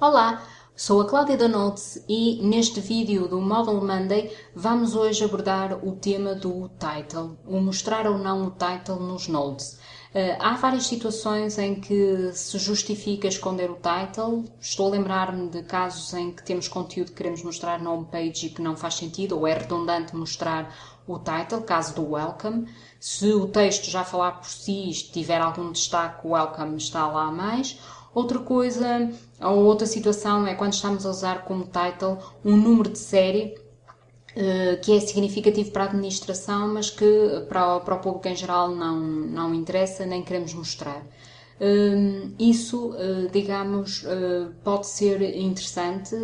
Olá, sou a Cláudia Notes e neste vídeo do Model Monday vamos hoje abordar o tema do title, o mostrar ou não o title nos nodes. Uh, há várias situações em que se justifica esconder o title. Estou a lembrar-me de casos em que temos conteúdo que queremos mostrar na homepage e que não faz sentido ou é redundante mostrar o title, caso do welcome. Se o texto já falar por si e tiver algum destaque, o welcome está lá mais Outra coisa, ou outra situação é quando estamos a usar como title um número de série uh, que é significativo para a administração, mas que para, para o público em geral não, não interessa, nem queremos mostrar. Uh, isso, uh, digamos, pode ser interessante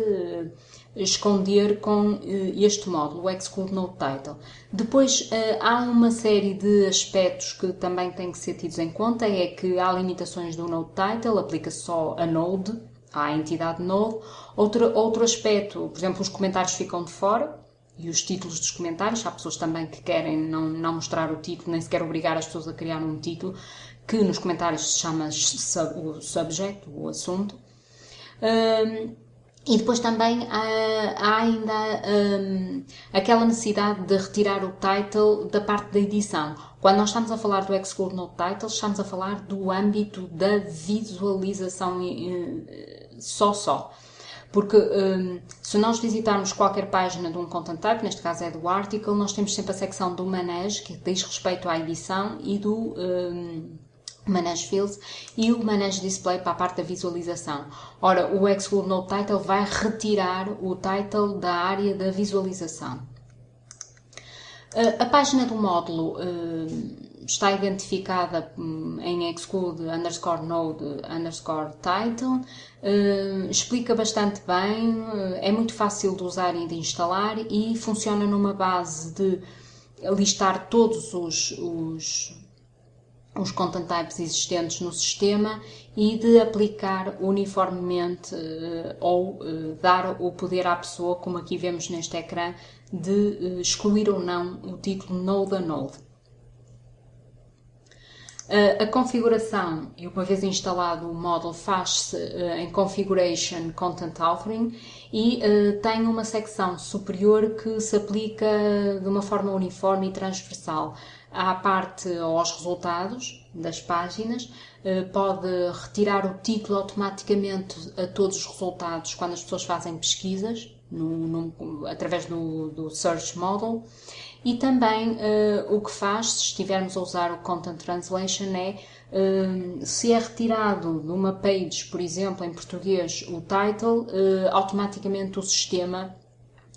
esconder com eh, este módulo, o Exclude Node Title. Depois eh, há uma série de aspectos que também têm que ser tidos em conta, é que há limitações do Node Title, aplica só a Node, à entidade Node. Outro, outro aspecto, por exemplo, os comentários ficam de fora, e os títulos dos comentários. Há pessoas também que querem não, não mostrar o título, nem sequer obrigar as pessoas a criar um título, que nos comentários se chama sub, o subject, o assunto. Um, e depois também há, há ainda um, aquela necessidade de retirar o title da parte da edição. Quando nós estamos a falar do Exclude No Title, estamos a falar do âmbito da visualização uh, só só. Porque um, se nós visitarmos qualquer página de um content type, neste caso é do article, nós temos sempre a secção do manage, que diz respeito à edição, e do um, Manage Fields e o Manage Display para a parte da visualização. Ora, o Exclude No Title vai retirar o title da área da visualização. A página do módulo uh, está identificada um, em exclude underscore node underscore title, uh, explica bastante bem, é muito fácil de usar e de instalar e funciona numa base de listar todos os, os os content types existentes no sistema e de aplicar uniformemente uh, ou uh, dar o poder à pessoa, como aqui vemos neste ecrã, de uh, excluir ou não o título Node a Node. a configuração, e uma vez instalado o módulo, faz-se em Configuration Content Authoring e tem uma secção superior que se aplica de uma forma uniforme e transversal à parte aos resultados das páginas, eh, pode retirar o título automaticamente a todos os resultados quando as pessoas fazem pesquisas no, no, através do, do, Search Model. E também uh, o que faz, se estivermos a usar o Content Translation, é uh, se é retirado de uma page, por exemplo, em português, o title, uh, automaticamente o sistema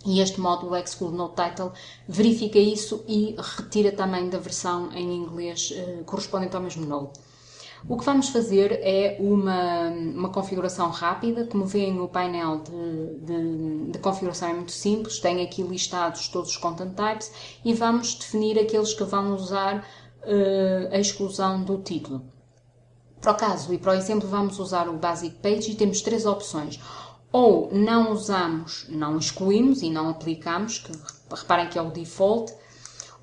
e este módulo Exclude No Title verifica isso e retira também da versão em inglês uh, correspondente ao mesmo node. O que vamos fazer é uma, uma configuração rápida, como veem o painel de, de, de, configuração é muito simples, tem aqui listados todos os content types e vamos definir aqueles que vão usar uh, a exclusão do título. Para o caso e para o exemplo vamos usar o Basic Page e temos três opções ou não usamos, não excluímos e não aplicamos, que reparem que é o default,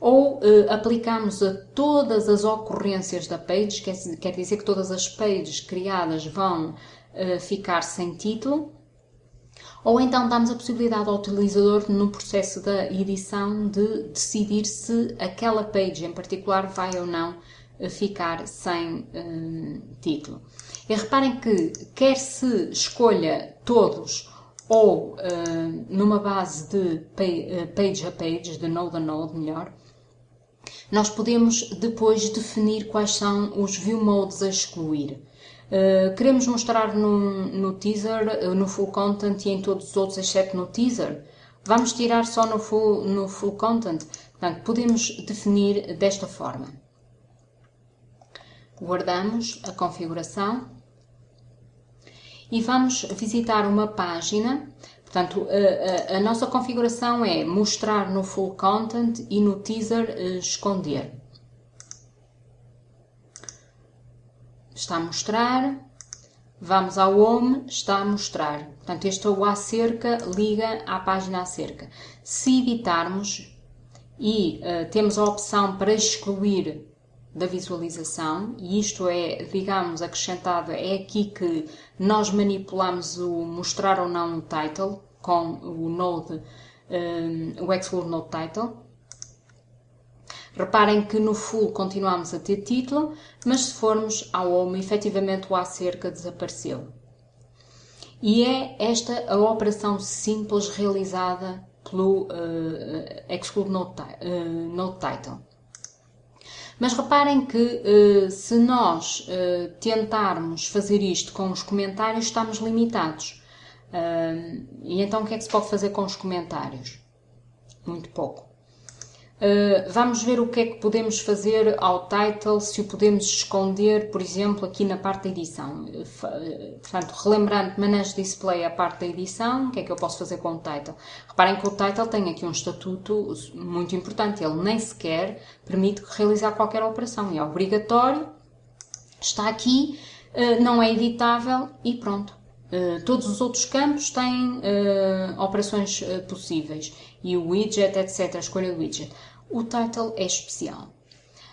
ou uh, aplicamos a todas as ocorrências da page, quer, quer dizer que todas as pages criadas vão uh, ficar sem título, ou então damos a possibilidade ao utilizador, no processo da edição, de decidir se aquela page em particular vai ou não uh, ficar sem título. E reparem que, quer se escolha todos ou uh, numa base de eh, page a page, de node a node, melhor, nós podemos depois definir quais são os view modes a excluir. Uh, queremos mostrar no, no teaser, no full content e em todos os outros, exceto no teaser. Vamos tirar só no full, no full content. Portanto, podemos definir desta forma. Guardamos a configuração e vamos visitar uma página. Portanto, a, a, a nossa configuração é mostrar no full content e no teaser uh, esconder. Está a mostrar. Vamos ao home, está a mostrar. Portanto, este é o acerca, liga à página acerca. Se editarmos e uh, temos a opção para excluir da visualização e isto é, digamos, acrescentado, é aqui que nós manipulamos o mostrar ou não o title com o node, um, o exclude node title. Reparem que no full continuamos a ter título, mas se formos ao home, efetivamente o acerca desapareceu. E é esta a operação simples realizada pelo uh, exclude node, uh, node title. Mas reparem que uh, se nós uh, tentarmos fazer isto com os comentários, estamos limitados. Uh, e então o que é que se pode fazer com os comentários? Muito pouco. Vamos ver o que é que podemos fazer ao title, se o podemos esconder, por exemplo, aqui na parte da edição. portanto, relembrando manejo display a parte da edição, o que é que eu posso fazer com o title? Reparem que o title tem aqui um estatuto muito importante, ele nem sequer permite realizar qualquer operação, é obrigatório, está aqui, eh, não é editável e pronto. Eh, todos os outros campos têm operações possíveis e o widget, etc., a escolha do widget. O title é especial.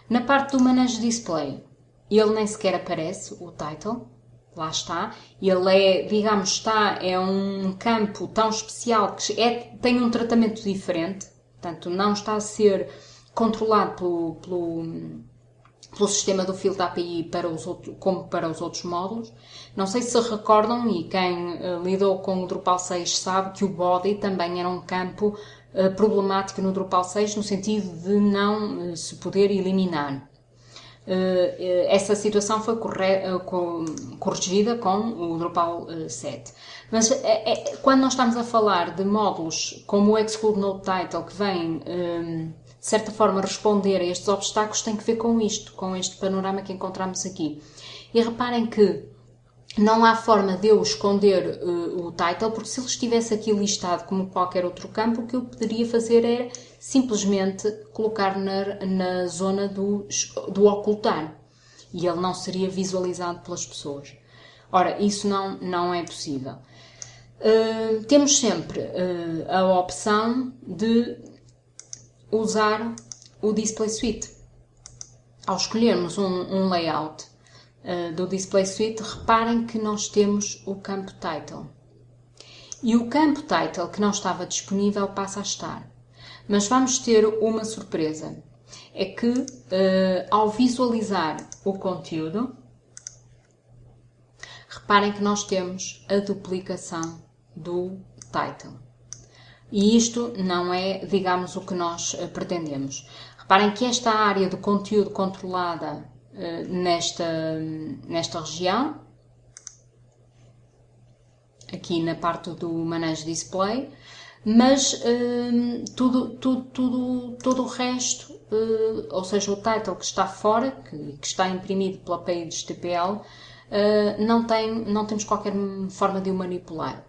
Na parte do manejo display, ele nem sequer aparece, o title, lá está. Ele é, digamos, está, é um campo tão especial que é, tem um tratamento diferente, portanto, não está a ser controlado pelo, pelo, pelo sistema do filtro API para os outros, como para os outros módulos. Não sei se recordam, e quem uh, lidou com o Drupal 6 sabe que o body também era um campo uh, problemático no Drupal 6, no sentido de não uh, se poder eliminar. Eh, eh, essa situação foi eh, corrigida com o Drupal 7. Mas quando nós estamos a falar de módulos como o Exclude Node Title, que vem, de certa forma, responder a estes obstáculos, tem que ver com isto, com este panorama que encontramos aqui. E reparem que não há forma de eu esconder uh, o title, porque se ele estivesse aqui listado como qualquer outro campo, o que eu poderia fazer era simplesmente colocar na, na zona do, do ocultar e ele não seria visualizado pelas pessoas. Ora, isso não, não é possível. Uh, temos sempre uh, a opção de usar o Display Suite. Ao escolhermos um, um layout uh, do Display Suite, reparem que nós temos o campo Title. E o campo Title que não estava disponível passa a estar. Mas vamos ter uma surpresa. É que uh, ao visualizar o conteúdo, reparem que nós temos a duplicação do title. E isto não é, digamos, o que nós uh, pretendemos. Reparem que esta área de conteúdo controlada nesta, nesta região, aqui na parte do manejo display, mas hum, tudo, tudo, tudo, todo o resto, uh, ou seja, o title que está fora, que, que está imprimido pela page TPL, não, tem, não temos qualquer forma de o manipular.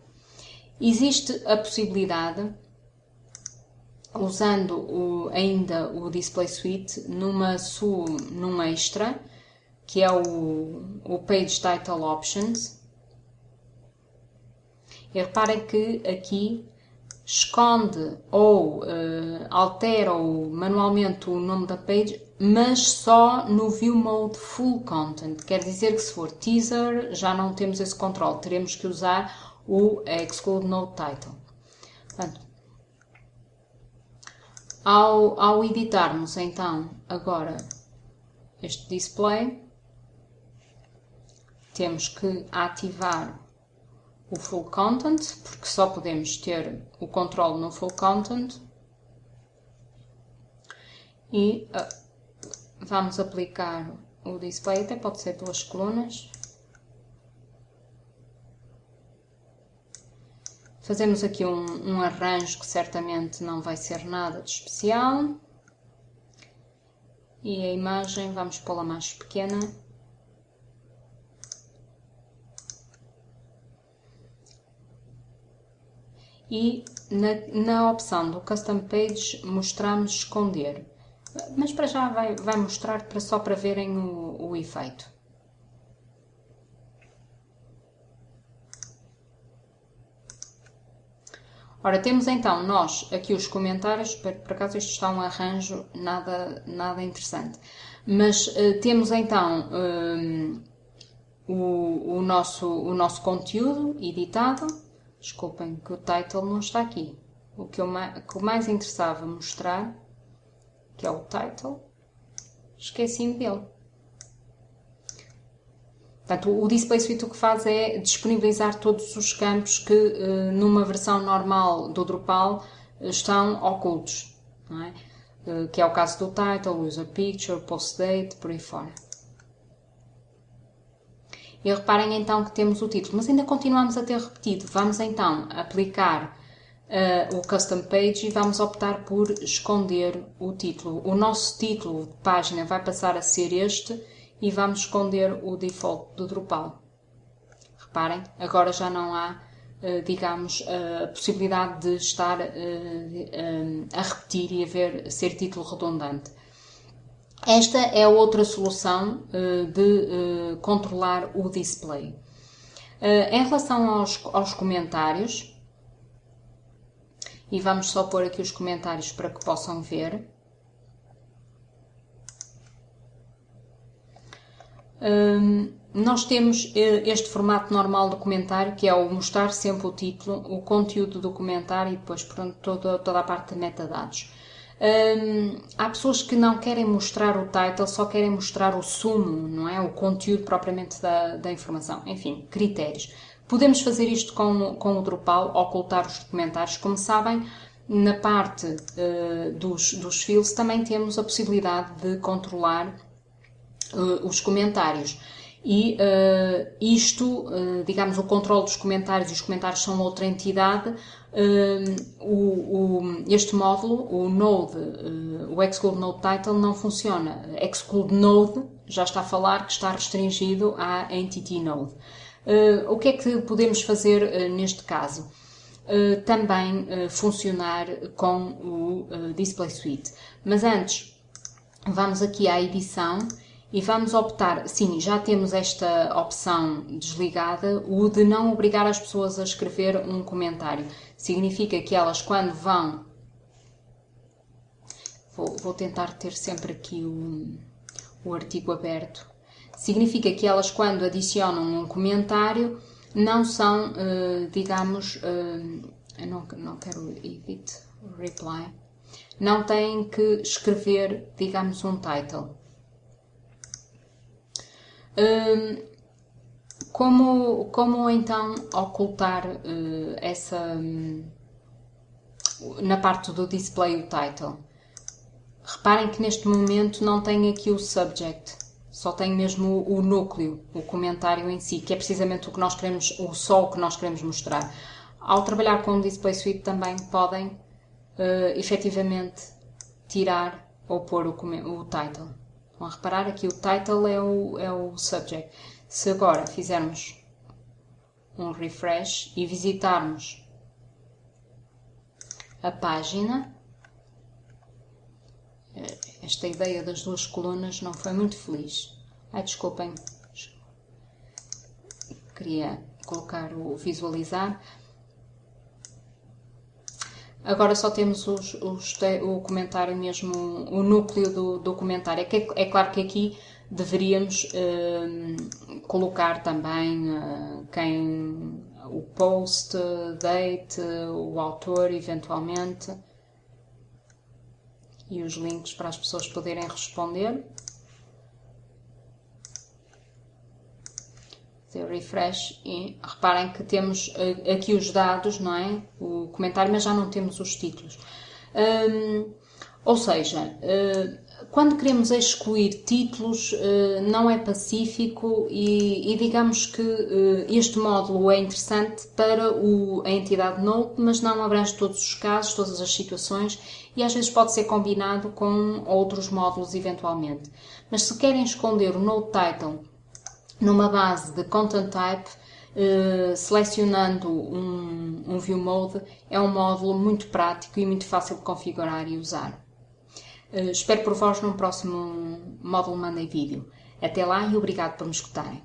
Existe a possibilidade, usando o, ainda o Display Suite, numa, su, num extra, que é o, o Page Title Options. E reparem que aqui esconde ou uh, altera ou manualmente o nome da page, mas só no View Mode Full Content. Quer dizer que se for teaser já não temos esse controle, teremos que usar o Exclude Node Title. Portanto, ao, ao editarmos então agora este display, temos que ativar o full content, porque só podemos ter o controle no full content. E uh, vamos aplicar o display, até pode ser duas colunas. Fazemos aqui um, um arranjo que certamente não vai ser nada de especial. E a imagem vamos pô-la mais pequena. e na, na opção do Custom Page mostramos esconder. Mas para já vai, vai mostrar para, só para verem o, o efeito. Ora, temos então nós aqui os comentários, por, por acaso isto está um arranjo nada, nada interessante, mas uh, temos então um, o, o, nosso, o nosso conteúdo editado, desculpem que o title não está aqui, o que, eu, que mais interessava mostrar, que é o title, esqueci-me dele. Portanto, o Display Suite o que faz é disponibilizar todos os campos que eh, numa versão normal do Drupal eh, estão ocultos, é? Eh, que é o caso do title, user picture, post date, por aí fora. E reparem então que temos o título, mas ainda continuamos a ter repetido. Vamos então aplicar uh, o custom page e vamos optar por esconder o título. O nosso título de página vai passar a ser este e vamos esconder o default do Drupal. Reparem, agora já não há, uh, digamos, a possibilidade de estar uh, a repetir e haver ser título redundante. Esta é outra solução de controlar o display. em relação aos, aos comentários, e vamos só pôr aqui os comentários para que possam ver. Nós temos eh, este formato normal do comentário, que é o mostrar sempre o título, o conteúdo do comentário e depois pronto, toda, toda a parte de metadados. Há pessoas que não querem mostrar o title, só querem mostrar o sumo, não é? O conteúdo propriamente da, da informação. Enfim, critérios. Podemos fazer isto com, com o Drupal, ocultar os comentários. Como sabem, na parte uh, dos, dos fields também temos a possibilidade de controlar uh, os comentários. E uh, isto, digamos, o controle dos comentários e os comentários são outra entidade. O, o, este módulo, o Node, o Exclude Node Title, não funciona. Exclude Node já está a falar que está restringido à Entity Node. Uh, o que é que podemos fazer uh, neste caso? Uh, também funcionar com o Display Suite. Mas antes, vamos aqui à edição e vamos optar, sim, já temos esta opção desligada, o de não obrigar as pessoas a escrever um comentário. Significa que elas quando vão... Vou, vou tentar ter sempre aqui o, o artigo aberto Significa que elas, quando adicionam um comentário, não são, uh, digamos, eu não, não quero edit, reply, não têm que escrever, digamos, um title. Uh, como, como então ocultar essa na parte do display o title? Reparem que neste momento não tem aqui o subject só tem mesmo o, núcleo, o comentário em si, que é precisamente o que nós queremos, o só o que nós queremos mostrar. Ao trabalhar com o Display Suite também podem uh, efetivamente tirar ou pôr o, o title. Vão reparar aqui o title é o, é o subject. Se agora fizermos um refresh e visitarmos a página, esta ideia das duas colunas não foi muito feliz. Ai, desculpem. Queria colocar o visualizar. Agora só temos os, os, o comentário mesmo, o núcleo do, do comentário. É, é claro que aqui deveríamos uh, colocar também uh, quem o post, date, o autor, eventualmente e os links para as pessoas poderem responder. Fazer refresh e reparem que temos eh, aqui os dados, não é? O comentário, mas já não temos os títulos. Um, ou seja, uh, quando queremos excluir títulos, uh, não é pacífico e, e digamos que este módulo é interessante para o, a entidade Node, mas não abrange todos os casos, todas as situações e às vezes pode ser combinado com outros módulos eventualmente. Mas se querem esconder o Node Title numa base de Content Type, Uh, selecionando um, um View Mode é um módulo muito prático e muito fácil de configurar e usar. Uh, espero por vós num próximo módulo Mandei Vídeo. Até lá e obrigado por me escutarem.